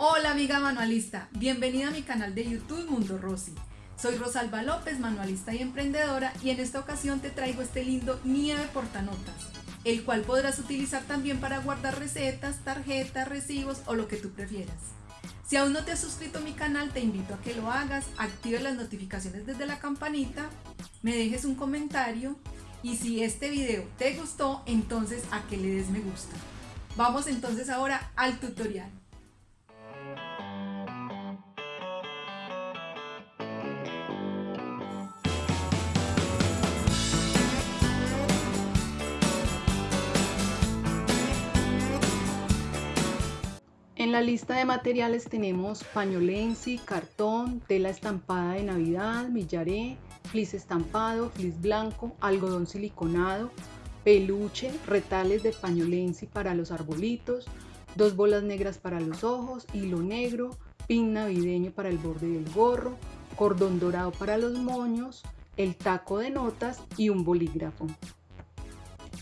Hola amiga manualista, bienvenida a mi canal de YouTube Mundo Rosy. Soy Rosalba López, manualista y emprendedora y en esta ocasión te traigo este lindo nieve portanotas, el cual podrás utilizar también para guardar recetas, tarjetas, recibos o lo que tú prefieras. Si aún no te has suscrito a mi canal, te invito a que lo hagas, actives las notificaciones desde la campanita, me dejes un comentario y si este video te gustó, entonces a que le des me gusta. Vamos entonces ahora al tutorial. En la lista de materiales tenemos pañolensi, cartón, tela estampada de navidad, millaré, flis estampado, flis blanco, algodón siliconado, peluche, retales de pañolensi para los arbolitos, dos bolas negras para los ojos, hilo negro, pin navideño para el borde del gorro, cordón dorado para los moños, el taco de notas y un bolígrafo.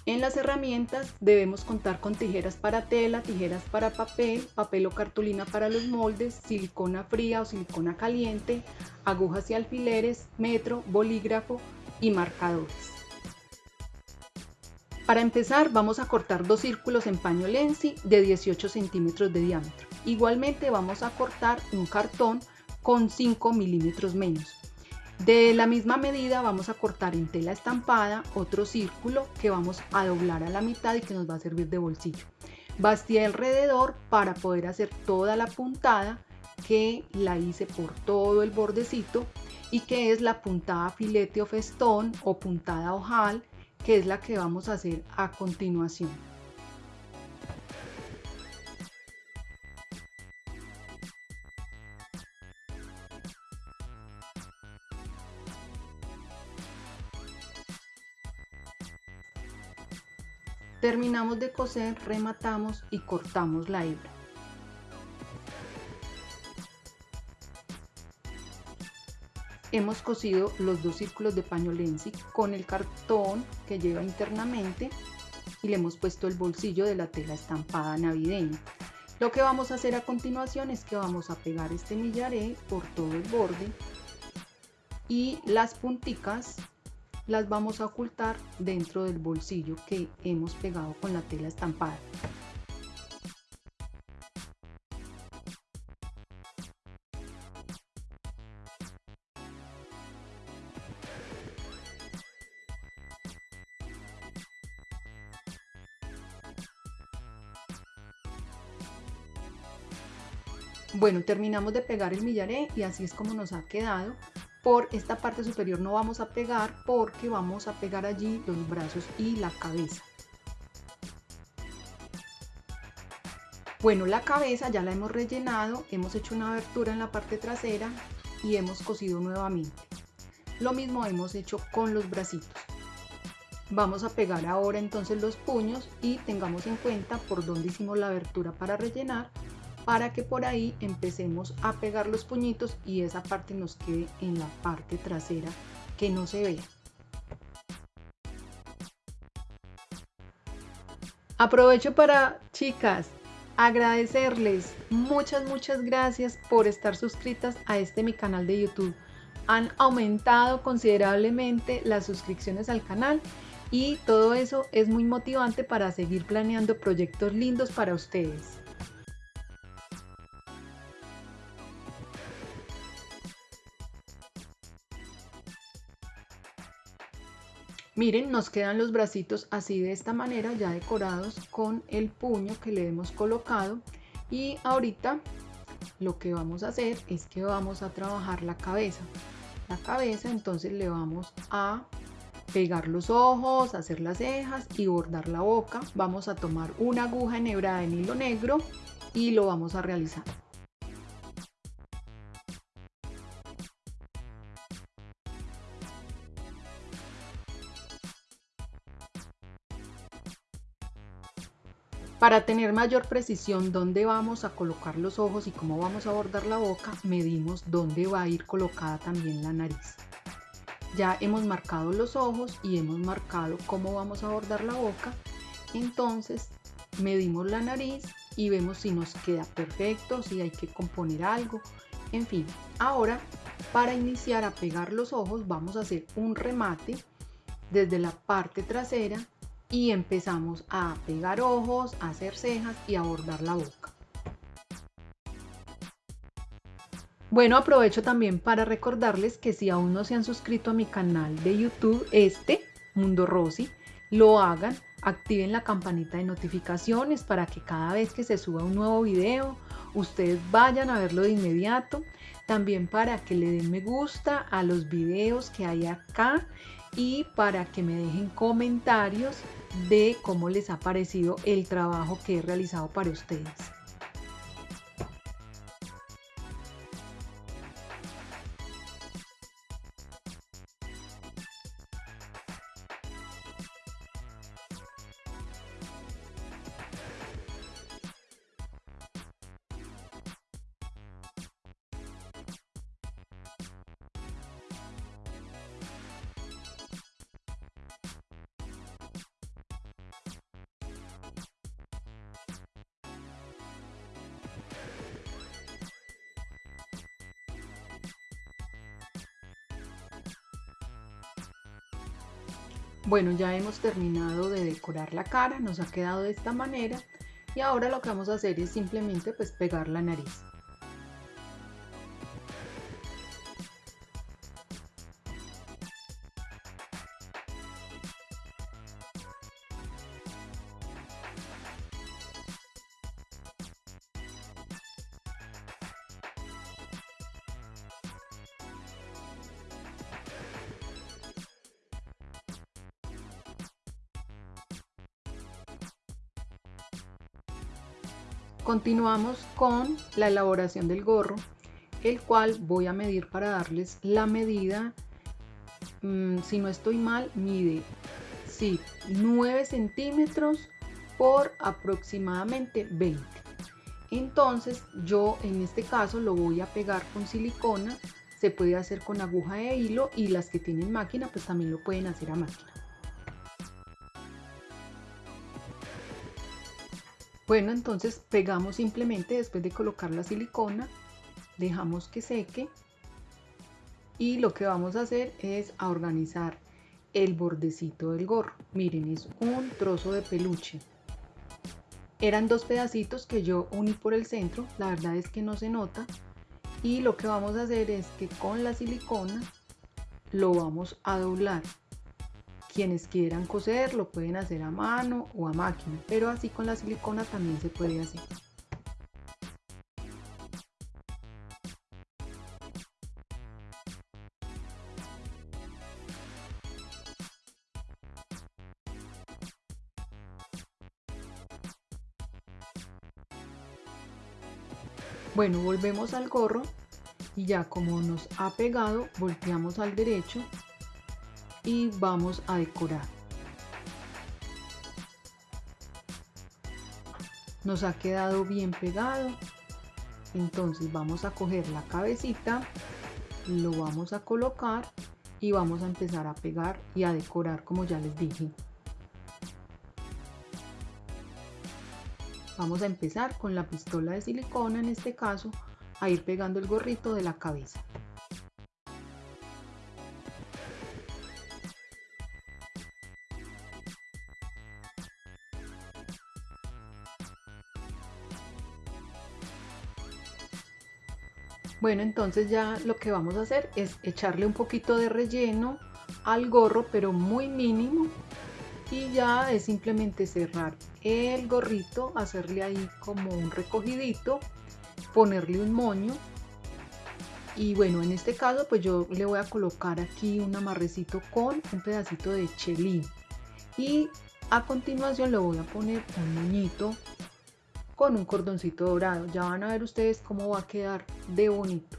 En las herramientas debemos contar con tijeras para tela, tijeras para papel, papel o cartulina para los moldes, silicona fría o silicona caliente, agujas y alfileres, metro, bolígrafo y marcadores. Para empezar vamos a cortar dos círculos en paño Lenzi de 18 centímetros de diámetro. Igualmente vamos a cortar un cartón con 5 milímetros menos. De la misma medida vamos a cortar en tela estampada otro círculo que vamos a doblar a la mitad y que nos va a servir de bolsillo. Bastí alrededor para poder hacer toda la puntada que la hice por todo el bordecito y que es la puntada filete o festón o puntada ojal que es la que vamos a hacer a continuación. Terminamos de coser, rematamos y cortamos la hebra. Hemos cosido los dos círculos de paño Lenzi con el cartón que lleva internamente y le hemos puesto el bolsillo de la tela estampada navideña. Lo que vamos a hacer a continuación es que vamos a pegar este millaré por todo el borde y las punticas las vamos a ocultar dentro del bolsillo que hemos pegado con la tela estampada. Bueno, terminamos de pegar el millaré y así es como nos ha quedado por esta parte superior no vamos a pegar porque vamos a pegar allí los brazos y la cabeza. Bueno, la cabeza ya la hemos rellenado, hemos hecho una abertura en la parte trasera y hemos cosido nuevamente. Lo mismo hemos hecho con los bracitos. Vamos a pegar ahora entonces los puños y tengamos en cuenta por dónde hicimos la abertura para rellenar para que por ahí empecemos a pegar los puñitos y esa parte nos quede en la parte trasera que no se vea. Aprovecho para, chicas, agradecerles muchas, muchas gracias por estar suscritas a este mi canal de YouTube. Han aumentado considerablemente las suscripciones al canal y todo eso es muy motivante para seguir planeando proyectos lindos para ustedes. Miren, nos quedan los bracitos así de esta manera, ya decorados con el puño que le hemos colocado. Y ahorita lo que vamos a hacer es que vamos a trabajar la cabeza. La cabeza entonces le vamos a pegar los ojos, hacer las cejas y bordar la boca. Vamos a tomar una aguja enhebrada en hilo negro y lo vamos a realizar. Para tener mayor precisión dónde vamos a colocar los ojos y cómo vamos a bordar la boca, medimos dónde va a ir colocada también la nariz. Ya hemos marcado los ojos y hemos marcado cómo vamos a bordar la boca, entonces medimos la nariz y vemos si nos queda perfecto, si hay que componer algo, en fin. Ahora, para iniciar a pegar los ojos, vamos a hacer un remate desde la parte trasera y empezamos a pegar ojos, a hacer cejas y a bordar la boca. Bueno, aprovecho también para recordarles que si aún no se han suscrito a mi canal de YouTube, este, Mundo Rosy, lo hagan, activen la campanita de notificaciones para que cada vez que se suba un nuevo video, ustedes vayan a verlo de inmediato. También para que le den me gusta a los videos que hay acá y para que me dejen comentarios de cómo les ha parecido el trabajo que he realizado para ustedes. Bueno, ya hemos terminado de decorar la cara, nos ha quedado de esta manera y ahora lo que vamos a hacer es simplemente pues pegar la nariz. Continuamos con la elaboración del gorro, el cual voy a medir para darles la medida, mm, si no estoy mal, mide sí, 9 centímetros por aproximadamente 20. Entonces yo en este caso lo voy a pegar con silicona, se puede hacer con aguja de hilo y las que tienen máquina pues también lo pueden hacer a máquina. Bueno, entonces pegamos simplemente después de colocar la silicona, dejamos que seque y lo que vamos a hacer es a organizar el bordecito del gorro. Miren, es un trozo de peluche. Eran dos pedacitos que yo uní por el centro, la verdad es que no se nota. Y lo que vamos a hacer es que con la silicona lo vamos a doblar quienes quieran coser lo pueden hacer a mano o a máquina, pero así con la silicona también se puede hacer. Bueno, volvemos al gorro y ya como nos ha pegado, volteamos al derecho y vamos a decorar. Nos ha quedado bien pegado. Entonces vamos a coger la cabecita, lo vamos a colocar y vamos a empezar a pegar y a decorar como ya les dije. Vamos a empezar con la pistola de silicona en este caso a ir pegando el gorrito de la cabeza. Bueno, entonces ya lo que vamos a hacer es echarle un poquito de relleno al gorro, pero muy mínimo. Y ya es simplemente cerrar el gorrito, hacerle ahí como un recogidito, ponerle un moño. Y bueno, en este caso pues yo le voy a colocar aquí un amarrecito con un pedacito de chelín. Y a continuación le voy a poner un moñito con un cordoncito dorado. Ya van a ver ustedes cómo va a quedar de bonito.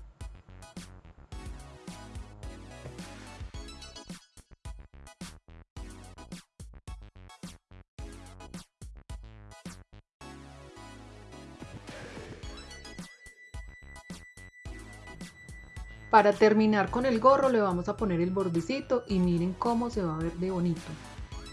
Para terminar con el gorro le vamos a poner el bordecito y miren cómo se va a ver de bonito.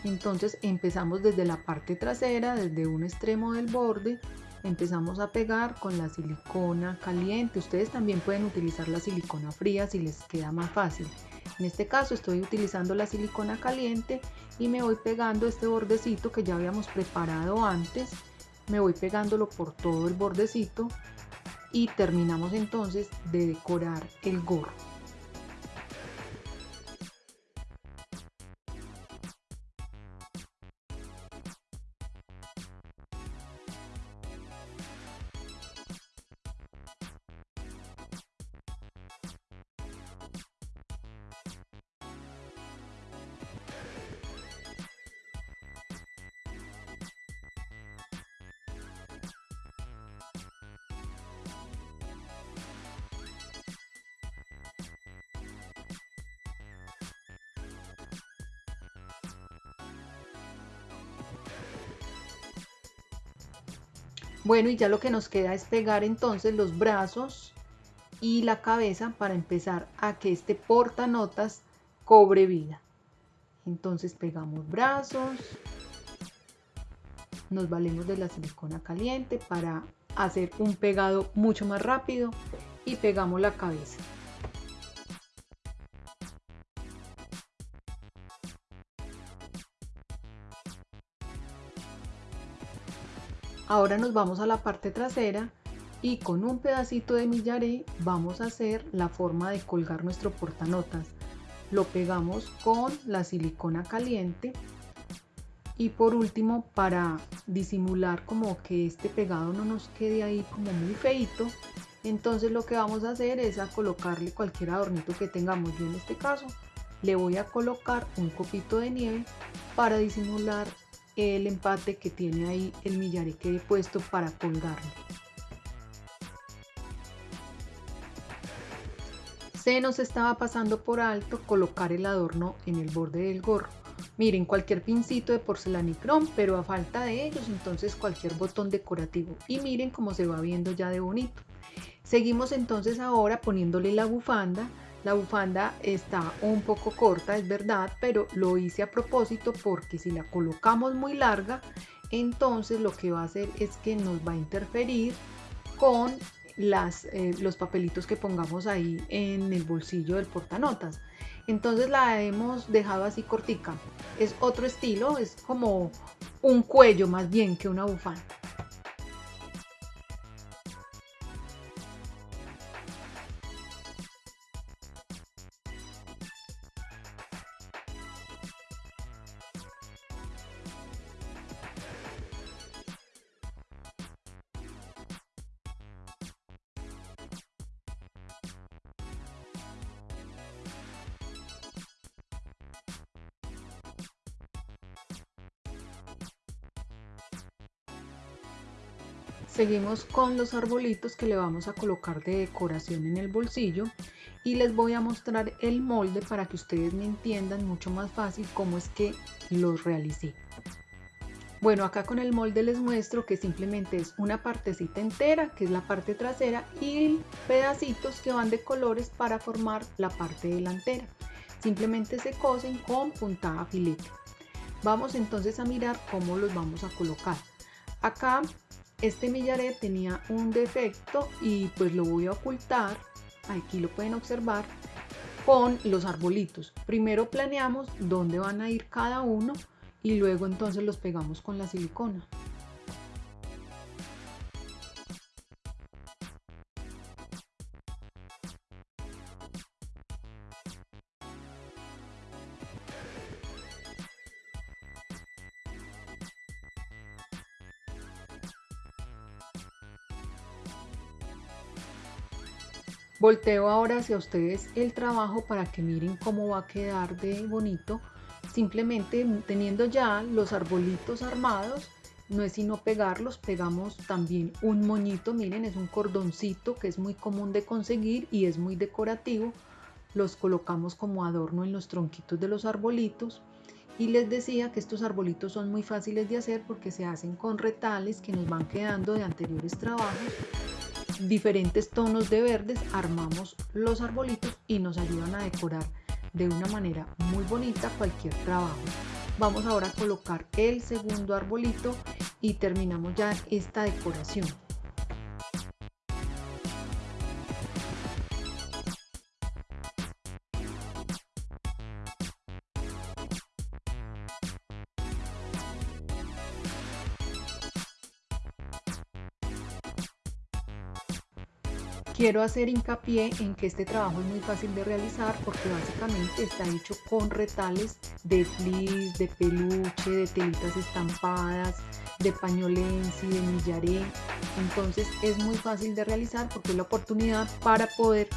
Entonces empezamos desde la parte trasera, desde un extremo del borde empezamos a pegar con la silicona caliente. Ustedes también pueden utilizar la silicona fría si les queda más fácil. En este caso estoy utilizando la silicona caliente y me voy pegando este bordecito que ya habíamos preparado antes. Me voy pegándolo por todo el bordecito y terminamos entonces de decorar el gorro. Bueno, y ya lo que nos queda es pegar entonces los brazos y la cabeza para empezar a que este portanotas cobre vida. Entonces pegamos brazos, nos valemos de la silicona caliente para hacer un pegado mucho más rápido y pegamos la cabeza. Ahora nos vamos a la parte trasera y con un pedacito de millaré vamos a hacer la forma de colgar nuestro portanotas. Lo pegamos con la silicona caliente y por último para disimular como que este pegado no nos quede ahí como muy feito entonces lo que vamos a hacer es a colocarle cualquier adornito que tengamos yo en este caso le voy a colocar un copito de nieve para disimular el empate que tiene ahí el millaré que he puesto para colgarlo. Se nos estaba pasando por alto colocar el adorno en el borde del gorro. Miren, cualquier pincito de porcelanicrón, pero a falta de ellos, entonces cualquier botón decorativo. Y miren cómo se va viendo ya de bonito. Seguimos entonces ahora poniéndole la bufanda la bufanda está un poco corta, es verdad, pero lo hice a propósito porque si la colocamos muy larga, entonces lo que va a hacer es que nos va a interferir con las, eh, los papelitos que pongamos ahí en el bolsillo del portanotas. Entonces la hemos dejado así cortica. Es otro estilo, es como un cuello más bien que una bufanda. Seguimos con los arbolitos que le vamos a colocar de decoración en el bolsillo y les voy a mostrar el molde para que ustedes me entiendan mucho más fácil cómo es que los realicé. Bueno, acá con el molde les muestro que simplemente es una partecita entera, que es la parte trasera, y pedacitos que van de colores para formar la parte delantera. Simplemente se cosen con puntada filete. Vamos entonces a mirar cómo los vamos a colocar. Acá este millaré tenía un defecto y pues lo voy a ocultar, aquí lo pueden observar, con los arbolitos. Primero planeamos dónde van a ir cada uno y luego entonces los pegamos con la silicona. Volteo ahora hacia ustedes el trabajo para que miren cómo va a quedar de bonito. Simplemente teniendo ya los arbolitos armados, no es sino pegarlos, pegamos también un moñito, miren, es un cordoncito que es muy común de conseguir y es muy decorativo. Los colocamos como adorno en los tronquitos de los arbolitos. Y les decía que estos arbolitos son muy fáciles de hacer porque se hacen con retales que nos van quedando de anteriores trabajos diferentes tonos de verdes armamos los arbolitos y nos ayudan a decorar de una manera muy bonita cualquier trabajo. Vamos ahora a colocar el segundo arbolito y terminamos ya esta decoración. Quiero hacer hincapié en que este trabajo es muy fácil de realizar porque básicamente está hecho con retales de fleece, de peluche, de telitas estampadas, de pañolensi, de millaré. Entonces es muy fácil de realizar porque es la oportunidad para poder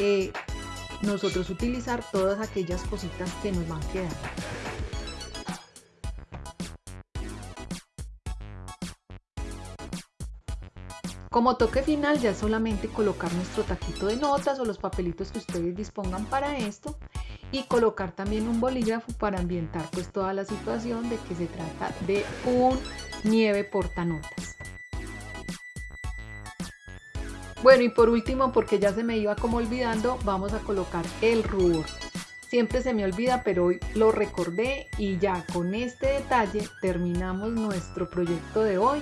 eh, nosotros utilizar todas aquellas cositas que nos van quedando. Como toque final ya solamente colocar nuestro taquito de notas o los papelitos que ustedes dispongan para esto y colocar también un bolígrafo para ambientar pues toda la situación de que se trata de un nieve portanotas. Bueno y por último porque ya se me iba como olvidando vamos a colocar el rubor. Siempre se me olvida pero hoy lo recordé y ya con este detalle terminamos nuestro proyecto de hoy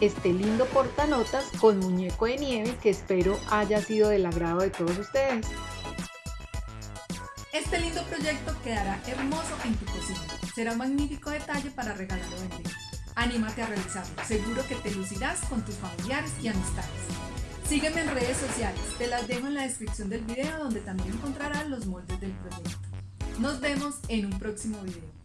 este lindo portanotas con muñeco de nieve que espero haya sido del agrado de todos ustedes. Este lindo proyecto quedará hermoso en tu cocina. Será un magnífico detalle para regalar o vender. Anímate a realizarlo, seguro que te lucirás con tus familiares y amistades. Sígueme en redes sociales, te las dejo en la descripción del video donde también encontrarás los moldes del proyecto. Nos vemos en un próximo video.